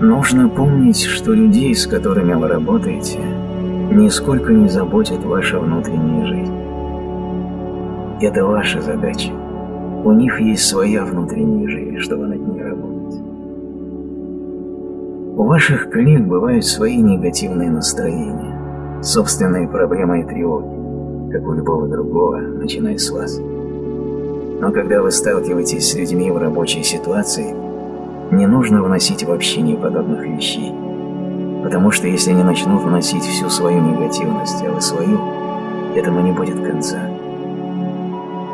Нужно помнить, что людей, с которыми вы работаете, нисколько не заботит ваша внутренняя жизнь. Это ваша задача. У них есть своя внутренняя жизнь, чтобы над ней работать. У ваших коллег бывают свои негативные настроения, собственные проблемы и тревоги, как у любого другого, начиная с вас. Но когда вы сталкиваетесь с людьми в рабочей ситуации, не нужно вносить в общение подобных вещей. Потому что если они начнут вносить всю свою негативность, а вы свою, этому не будет конца.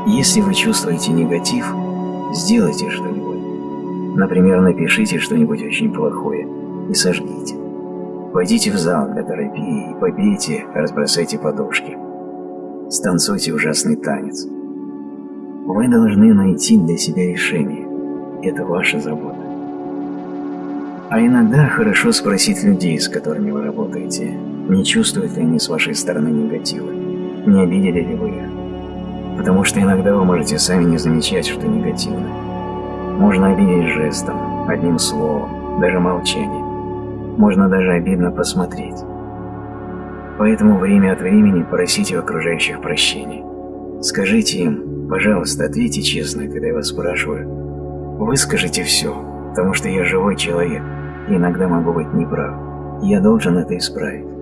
Если вы чувствуете негатив, сделайте что-нибудь. Например, напишите что-нибудь очень плохое и сожгите. Пойдите в зал для терапии и побейте, разбросайте подушки. Станцуйте ужасный танец. Вы должны найти для себя решение. Это ваша забота. А иногда хорошо спросить людей, с которыми вы работаете, не чувствуют ли они с вашей стороны негатива, не обидели ли вы их. Потому что иногда вы можете сами не замечать, что негативно. Можно обидеть жестом, одним словом, даже молчанием. Можно даже обидно посмотреть. Поэтому время от времени просите у окружающих прощения. Скажите им, пожалуйста, ответьте честно, когда я вас спрашиваю. Выскажите все, потому что я живой человек, иногда могу быть неправ. Я должен это исправить.